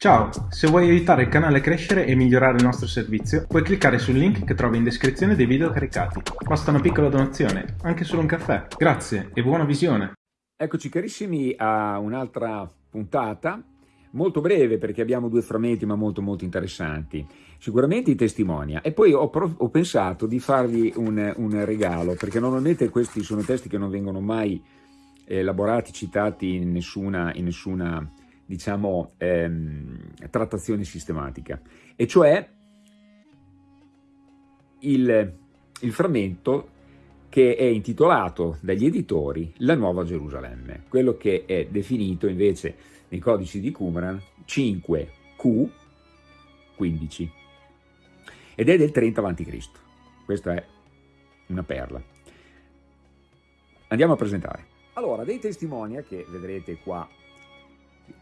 Ciao, se vuoi aiutare il canale a crescere e migliorare il nostro servizio, puoi cliccare sul link che trovi in descrizione dei video caricati. Basta una piccola donazione, anche solo un caffè. Grazie e buona visione! Eccoci carissimi a un'altra puntata, molto breve perché abbiamo due frammenti ma molto molto interessanti. Sicuramente i testimonia e poi ho, ho pensato di farvi un, un, regalo perché normalmente questi sono testi che non vengono mai elaborati, citati in nessuna, in nessuna diciamo, ehm, trattazione sistematica, e cioè il, il frammento che è intitolato dagli editori La Nuova Gerusalemme, quello che è definito invece nei codici di Qumran 5Q15 ed è del 30 a.C. Questa è una perla. Andiamo a presentare. Allora, dei testimonia che vedrete qua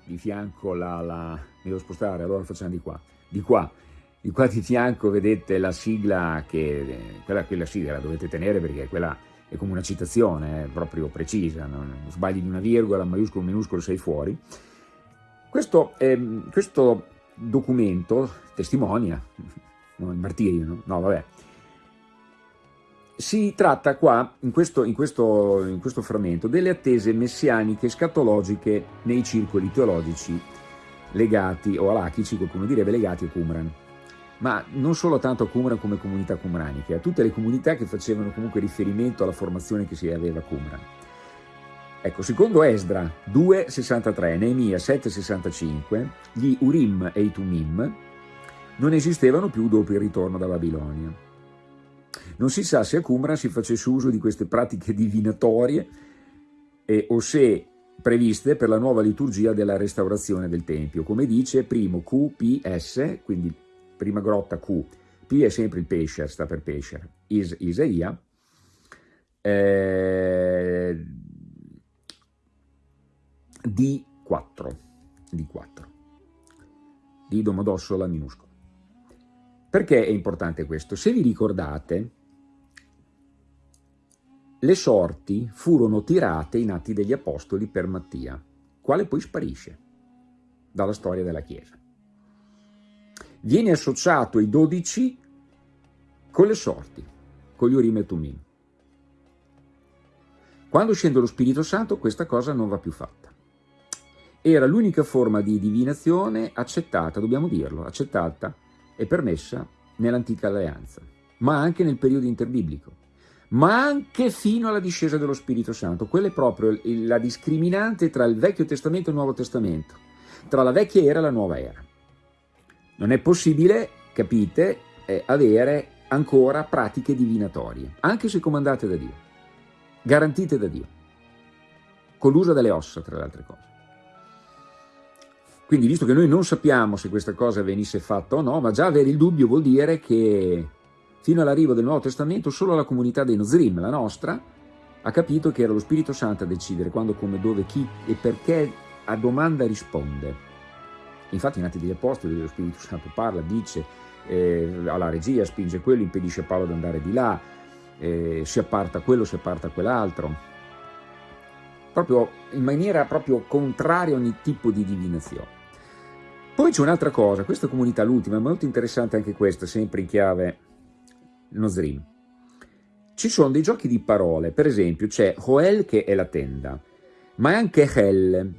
di fianco la, la, mi devo spostare, allora facciamo di qua, di qua, di qua di fianco vedete la sigla che, quella, quella sigla la dovete tenere perché quella è come una citazione, è proprio precisa, non, sbagli di una virgola, maiuscolo, minuscolo, sei fuori. Questo, eh, questo documento testimonia, no, il martirio, no? no vabbè, si tratta qua, in questo, in, questo, in questo, frammento, delle attese messianiche scatologiche nei circoli teologici legati, o alachici, qualcuno direbbe, legati a Qumran. Ma non solo tanto a Qumran come comunità qumraniche, a tutte le comunità che facevano comunque riferimento alla formazione che si aveva a Qumran. Ecco, secondo Esdra 2,63, Neemia 7,65, gli Urim e i Tumim non esistevano più dopo il ritorno da Babilonia. Non si sa se a Qumran si facesse uso di queste pratiche divinatorie eh, o se previste per la nuova liturgia della restaurazione del Tempio. Come dice primo QPS, quindi prima grotta Q, P è sempre il pesce, sta per pesce, Is, Isaia, eh, D4, D4, di Domodossola minuscolo. Perché è importante questo? Se vi ricordate, le sorti furono tirate in Atti degli Apostoli per Mattia, quale poi sparisce dalla storia della Chiesa. Viene associato ai dodici con le sorti, con gli Urim e Tumim. Quando scende lo Spirito Santo questa cosa non va più fatta. Era l'unica forma di divinazione accettata, dobbiamo dirlo, accettata e permessa nell'antica alleanza, ma anche nel periodo interbiblico ma anche fino alla discesa dello Spirito Santo. Quella è proprio la discriminante tra il Vecchio Testamento e il Nuovo Testamento, tra la vecchia era e la nuova era. Non è possibile, capite, eh, avere ancora pratiche divinatorie, anche se comandate da Dio, garantite da Dio, con l'uso delle ossa, tra le altre cose. Quindi, visto che noi non sappiamo se questa cosa venisse fatta o no, ma già avere il dubbio vuol dire che Fino all'arrivo del Nuovo Testamento solo la comunità dei Nozrim, la nostra, ha capito che era lo Spirito Santo a decidere quando, come, dove, chi e perché a domanda risponde. Infatti in Atti degli Apostoli lo Spirito Santo parla, dice eh, alla regia, spinge quello, impedisce a Paolo di andare di là, eh, si apparta quello, si apparta quell'altro. Proprio in maniera proprio contraria a ogni tipo di divinazione. Poi c'è un'altra cosa, questa comunità, l'ultima, è molto interessante anche questa, sempre in chiave Nozrim. Ci sono dei giochi di parole, per esempio c'è Hoel che è la tenda, ma è anche Hel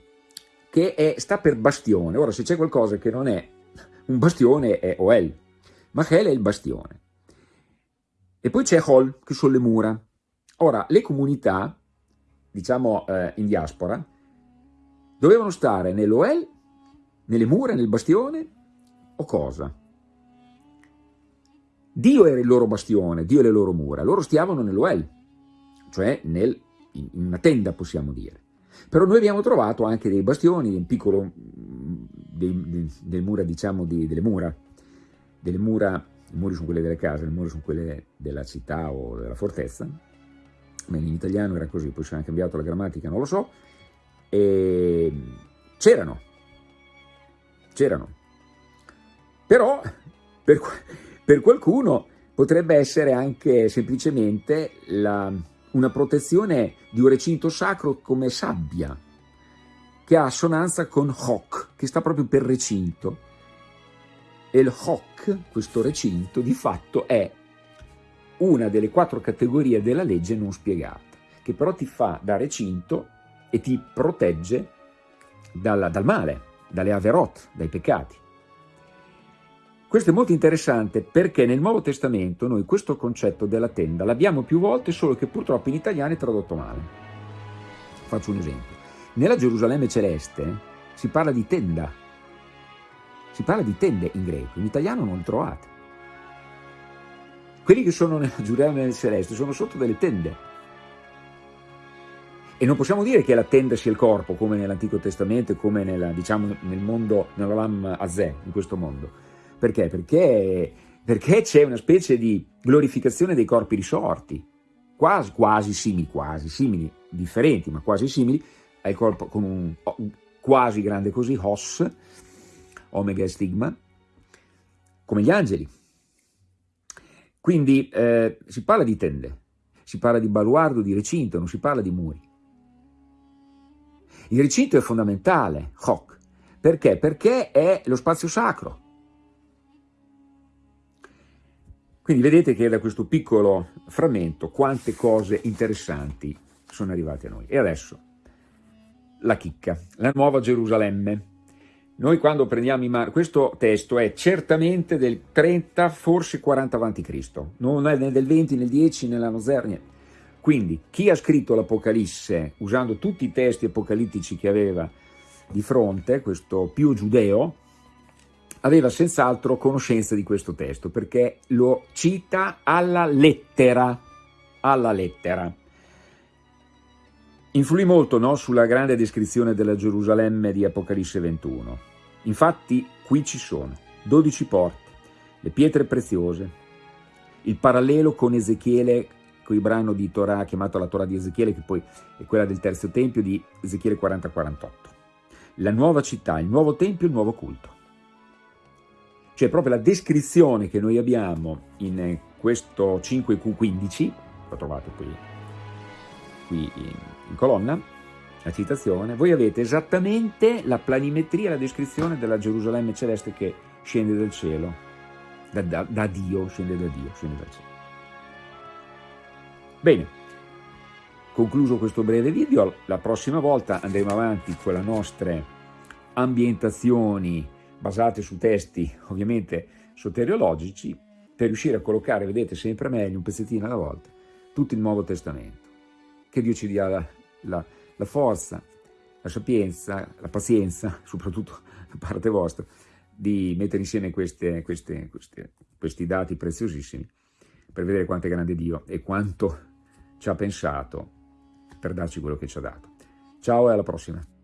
che è, sta per bastione. Ora se c'è qualcosa che non è un bastione è Hoel, ma Hel è il bastione. E poi c'è Hol che sono le mura. Ora le comunità, diciamo eh, in diaspora, dovevano stare nell'Oel, nelle mura, nel bastione o cosa? Dio era il loro bastione, Dio e le loro mura, loro stiavano nell'Oel, cioè nel, in una tenda possiamo dire. Però noi abbiamo trovato anche dei bastioni, un piccolo, mm, dei, dei, delle mura, diciamo, di, delle mura, delle mura, i muri sono quelle delle case, le mura sono quelle della città o della fortezza, ma in italiano era così, poi si è cambiato la grammatica, non lo so, e c'erano, c'erano. Però, per, per qualcuno potrebbe essere anche semplicemente la, una protezione di un recinto sacro come sabbia. che ha assonanza con hoc, che sta proprio per recinto. E il hoc, questo recinto, di fatto è una delle quattro categorie della legge non spiegata, che però ti fa da recinto e ti protegge dal, dal male, dalle averot, dai peccati. Questo è molto interessante perché nel Nuovo Testamento noi questo concetto della tenda l'abbiamo più volte, solo che purtroppo in italiano è tradotto male. Faccio un esempio. Nella Gerusalemme celeste si parla di tenda, si parla di tende in greco, in italiano non trovate. Quelli che sono nella Gerusalemme celeste sono sotto delle tende. E non possiamo dire che la tenda sia il corpo, come nell'Antico Testamento, come nella, diciamo, nel mondo, nell'Olam Azeh, in questo mondo. Perché? Perché, perché c'è una specie di glorificazione dei corpi risorti, quasi, quasi simili, quasi simili, differenti, ma quasi simili, il corpo con un quasi grande così, Hos, Omega e Stigma, come gli angeli. Quindi eh, si parla di tende, si parla di baluardo, di recinto, non si parla di muri. Il recinto è fondamentale, Hoc. Perché? Perché è lo spazio sacro. Quindi vedete che da questo piccolo frammento quante cose interessanti sono arrivate a noi. E adesso la chicca, la nuova Gerusalemme. Noi quando prendiamo in mano, questo testo è certamente del 30, forse 40 a.C., non è né del 20, né del 10, né l'anno zero, niente. Quindi chi ha scritto l'Apocalisse usando tutti i testi apocalittici che aveva di fronte, questo Pio Giudeo, aveva senz'altro conoscenza di questo testo perché lo cita alla lettera, alla lettera. Influì molto no, sulla grande descrizione della Gerusalemme di Apocalisse 21. Infatti qui ci sono 12 porte, le pietre preziose, il parallelo con Ezechiele, con il brano di Torah chiamato la Torah di Ezechiele, che poi è quella del terzo tempio di Ezechiele 40-48. La nuova città, il nuovo tempio, il nuovo culto. Cioè proprio la descrizione che noi abbiamo in questo 5Q15, lo trovate qui, qui in in colonna, la citazione, voi avete esattamente la planimetria, la descrizione della Gerusalemme celeste che scende dal cielo, da, da, da Dio, scende da Dio, scende dal cielo. Bene, concluso questo breve video, la prossima volta andremo avanti con le nostre ambientazioni basate su testi ovviamente soteriologici per riuscire a collocare, vedete, sempre meglio, un pezzettino alla volta, tutto il Nuovo Testamento. Che Dio ci dia la, la, la forza, la sapienza, la pazienza, soprattutto da parte vostra, di mettere insieme queste, queste, queste, questi dati preziosissimi per vedere quanto è grande Dio e quanto ci ha pensato per darci quello che ci ha dato. Ciao e alla prossima!